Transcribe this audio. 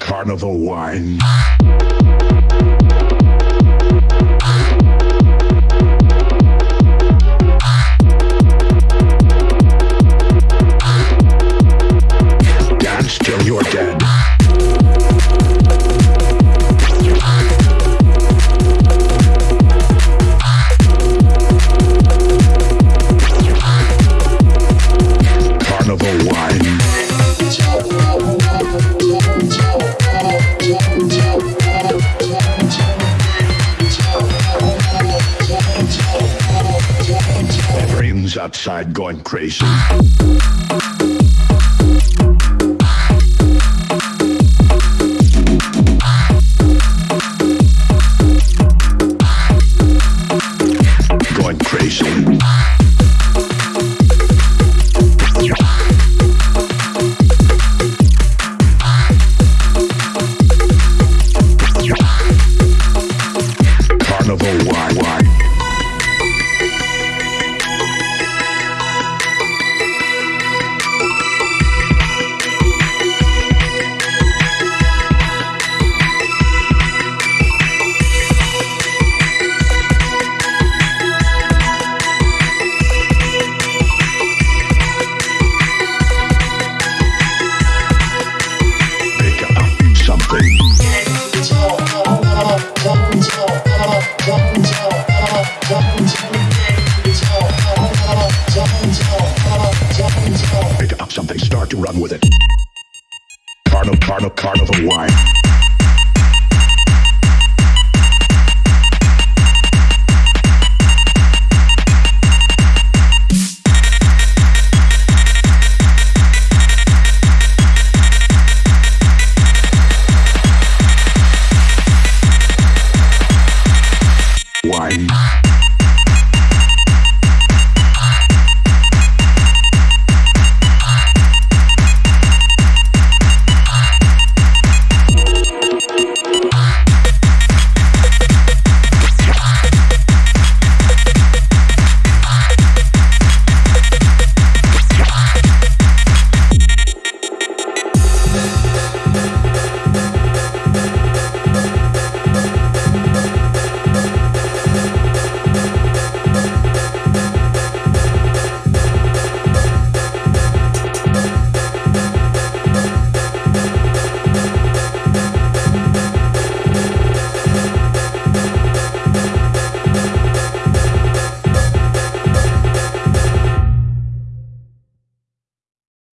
Carnival wine. Dance till you're dead. Outside going crazy. Run with it. Carnival, carnival, carnival wine.